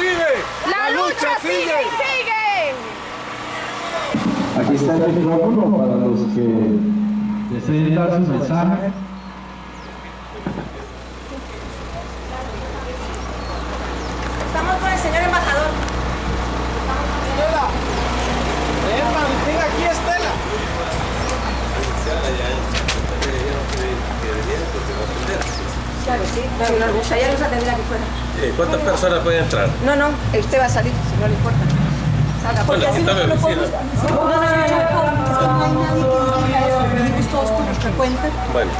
Vive. La, lucha, sigue y sigue. Aquí está el micrófono para los que deseen dar su mensaje. Estamos con el señor embajador. Aquí, Estela. Claro, sí. Si nos gustaría nos atendría aquí fuera. Eh, ¿Cuántas personas pueden entrar? No, no, usted va a salir, si no le importa. Salga, Bueno, porque así aquí no mi lo. No, no, no, no, no. No hay nadie que diga eso, todos por nuestra cuenta, Bueno,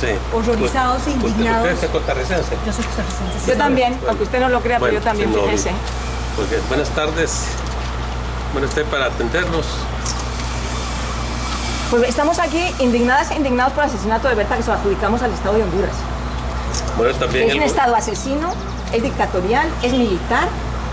sí. horrorizados e ¿Usted- indignados. ¿Usted es costarricense? Yo soy costarricense. sí. Yo también, aunque usted no lo crea, pero Bueno, yo también, sí, no, fíjese. Porque buenas tardes. Bueno, estoy para atendernos. Pues estamos aquí indignadas e indignados por el asesinato de Berta que se lo adjudicamos al Estado de Honduras. Bueno, también Es un Estado asesino, es dictatorial, es militar,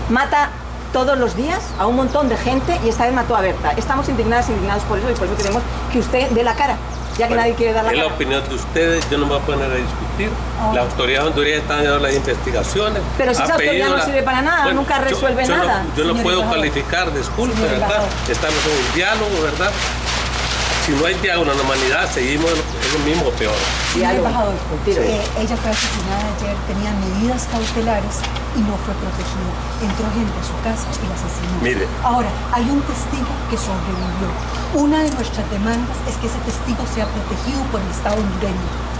mata todos los días a un montón de gente y esta vez mató a Berta. Estamos indignadas indignados por eso y por eso queremos que usted dé la cara, ya que Bueno, nadie quiere dar la Es la cara. opinión de ustedes, yo no me voy a poner a discutir. Las autoridades hondureñas están haciendo las investigaciones. Pero si esa autoridad no la- sirve para nada, nunca resuelve yo nada, yo no puedo calificar, disculpe, ¿verdad? Estamos en un diálogo, ¿verdad? Si no hay diálogo en la humanidad, seguimos en lo mismo o peor. Tiro. eh, ella fue asesinada ayer, tenía medidas cautelares y no fue protegida. Entró gente a su casa y la asesinó. Mire. Ahora, hay un testigo que sobrevivió. Una de nuestras demandas es que ese testigo sea protegido por el Estado hondureño.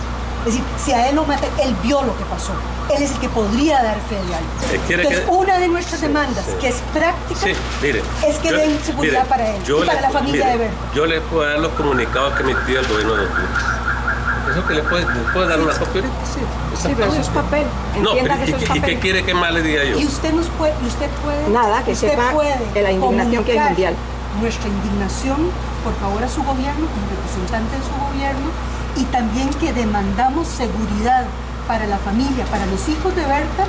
Es decir, si a él lo matan, él vio lo que pasó. Él es el que podría dar fe de algo. Eh, ¿quiere Entonces, que- una de nuestras Sí, demandas, sí. que es práctica, Sí, mire. es que yo- den seguridad mire, para él y para le- la familia mire, de Berta. Yo le puedo dar los comunicados que emitió el gobierno de Honduras. Eso que le puede, le puedo dar una copia ahorita, sí. Sí, pero eso es papel. No, Entienda pero que ¿y, eso es qué- y papel. qué quiere que más le diga yo? Y usted nos puede, y usted puede, Nada, que usted sepa puede de la indignación que hay comunicar mundial. Nuestra indignación, por favor, a su gobierno, como representante de su gobierno, y también que demandamos seguridad para la familia, para los hijos de Berta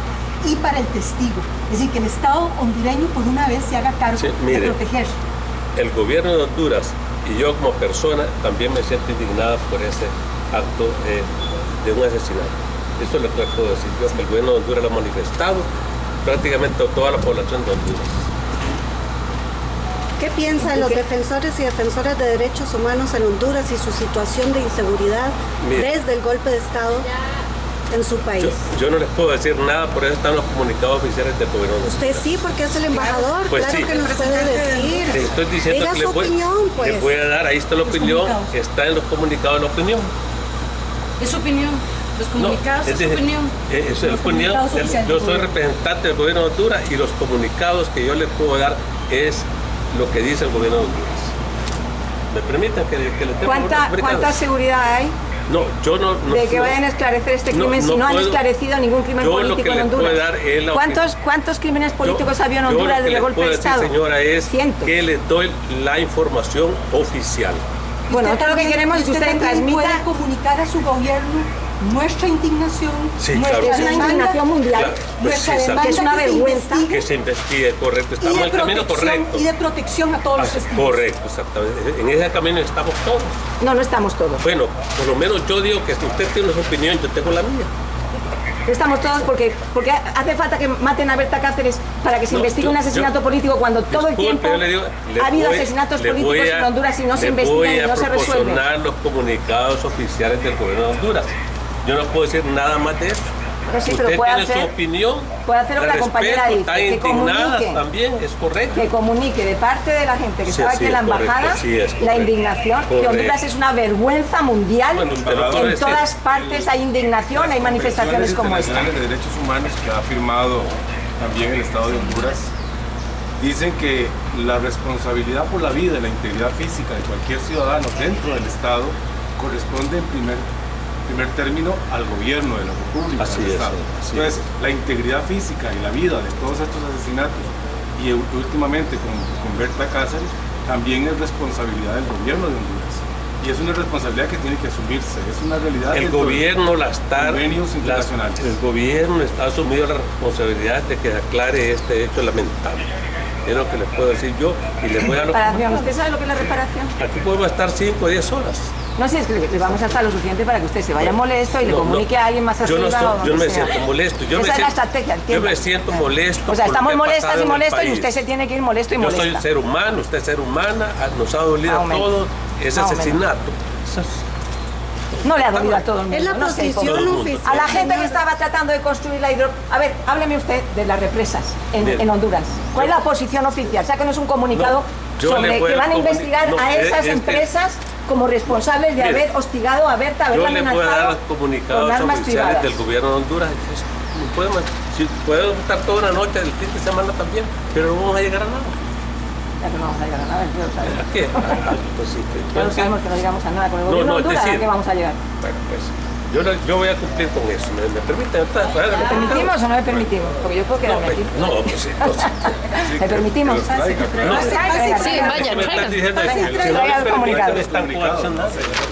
y para el testigo. Es decir, que el Estado hondureño por una vez se haga cargo Sí, de proteger. El gobierno de Honduras y yo como persona también me siento indignada por ese acto eh, de un asesinato. Eso es lo que le puedo decir yo, que el gobierno de Honduras lo ha manifestado, prácticamente toda la población de Honduras. ¿Qué piensan los defensores y defensoras de derechos humanos en Honduras y su situación de inseguridad Mire. desde el golpe de Estado en su país? Yo, yo no les puedo decir nada, por eso están los comunicados oficiales del gobierno de Usted sí, porque es el embajador, Pues claro sí. que nos puede decir. Le estoy diciendo Diga que le su voy, opinión, pues. le voy a dar, ahí está la opinión, está en los comunicados la opinión. Es su opinión. Los comunicados No, es su decir, opinión. eh, es opinión. Yo soy representante del gobierno de Honduras y los comunicados que yo les puedo dar es lo que dice el gobierno de Honduras. ¿Me permiten que, que les ¿Cuánta? ¿Cuánta seguridad hay No, yo no... no de que vayan a esclarecer este no- crimen si no han esclarecido ningún crimen político en Honduras? es ¿Cuántos, ¿Cuántos crímenes políticos Yo- había en Honduras desde el golpe de Estado? señora, es Cientos. que les doy la información oficial. Bueno, Usted nosotros lo que queremos es que usted usted transmita puede comunicar a su gobierno nuestra indignación, Sí, nuestra claro. Es una demanda- indignación mundial. Claro, pues nuestra sí, exacto. demanda Que es una se vergüenza. investigue Que se investigue, correcto. y Estamos en de el camino protección correcto. y de protección a todos los Ah, testigos. Correcto, exactamente. En ese camino estamos todos. No, no estamos todos. Bueno, por lo menos yo digo que si usted tiene su opinión, yo tengo la mía. Estamos todos porque, porque hace falta que maten a Berta Cáceres para que se No, investigue yo- un asesinato yo- político cuando todo el tiempo yo le digo, le ha habido voy- asesinatos políticos a- en Honduras y no se investigan y no se resuelven. los comunicados oficiales del gobierno de Honduras. Yo no puedo decir nada más de eso. Pero sí, pero Usted puede tiene hacer- su opinión. puede hacer lo que la compañera dice, Está que indignada comunique. también, es correcto. que comunique de parte de la gente que Sí, estaba sí, aquí en la correcto, embajada sí, es la correcto. indignación, que. Honduras es una vergüenza mundial, Bueno, que en todas partes hay indignación, hay manifestaciones como esta. de derechos humanos que ha firmado también el Estado de Honduras dicen que la responsabilidad por la vida y la integridad física de cualquier ciudadano dentro del Estado corresponde en primer, primer término al gobierno de la República Así es, Estado. así Entonces, la integridad física y la vida de todos estos asesinatos y últimamente con, con Berta Cáceres también es responsabilidad del gobierno de Honduras. Y es una responsabilidad que tiene que asumirse, es una realidad. El gobierno la está, convenios la- internacionales. el gobierno está asumido la responsabilidad de que aclare este hecho lamentable. Es lo que les puedo decir yo y les voy a... Reparación. ¿Usted sabe lo que es la reparación? Aquí podemos estar 5 o 10 horas. No sé, es que le, vamos a estar lo suficiente para que usted se vaya molesto y le comunique no. a alguien más Yo arriba no, estoy- o yo no me sea. siento molesto. Yo Esa me es la siento, Yo me molesto. O sea, estamos molestas y molestos y usted se tiene que ir molesto y Yo molesta. soy ser humano, usted es ser humana, nos ha dolido a todos ese asesinato. No le ha dolido a todo el mundo. Es la no sé, posición el oficial. A la gente que estaba tratando de construir la hidro... A ver, hábleme usted de las represas en, Honduras. ¿Cuál es la posición oficial? O sea, que no es un comunicado No, yo le sobre que van a investigar no, a es- esas es que- empresas como responsables de haber hostigado a Berta, Yo haberla le voy a dar amenazado los comunicados con armas oficiales privadas. del gobierno de Honduras. Si puedo estar toda una noche del fin de semana también, pero no vamos a llegar a nada. Que no vamos a llegar a nada, ya lo sabemos. ¿A qué? Ah, pues sí, pues, Ya lo pues, sabemos que no llegamos a nada con el No, gobierno no, de es Honduras, ¿a decir- qué vamos a llegar? Bueno, pues yo, lo- yo voy a cumplir con eso. ¿Me, me permiten? Pues, hágale ¿Le comunicado. permitimos o no le permitimos? Porque yo puedo No, quedarme pues, aquí. no, pues sí. entonces, ¿Le permitimos? Que no, Sí, vaya, me traigan. diciendo que Venga, si no traiga el comunicado.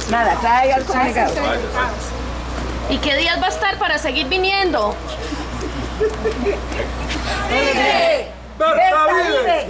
Nada, traiga el comunicado. ¿Y qué días va a estar para seguir viniendo? ¡Berta vive!